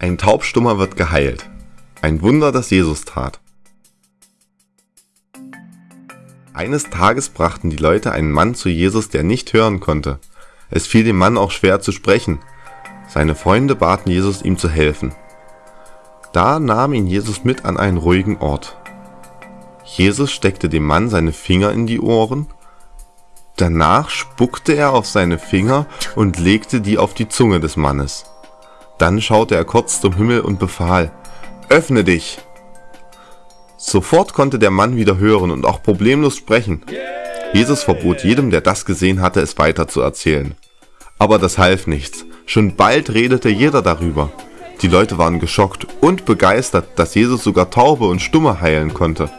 Ein Taubstummer wird geheilt. Ein Wunder, das Jesus tat. Eines Tages brachten die Leute einen Mann zu Jesus, der nicht hören konnte. Es fiel dem Mann auch schwer zu sprechen. Seine Freunde baten Jesus, ihm zu helfen. Da nahm ihn Jesus mit an einen ruhigen Ort. Jesus steckte dem Mann seine Finger in die Ohren. Danach spuckte er auf seine Finger und legte die auf die Zunge des Mannes. Dann schaute er kurz zum Himmel und befahl, Öffne dich! Sofort konnte der Mann wieder hören und auch problemlos sprechen. Jesus verbot jedem, der das gesehen hatte, es weiter zu erzählen. Aber das half nichts. Schon bald redete jeder darüber. Die Leute waren geschockt und begeistert, dass Jesus sogar Taube und Stumme heilen konnte.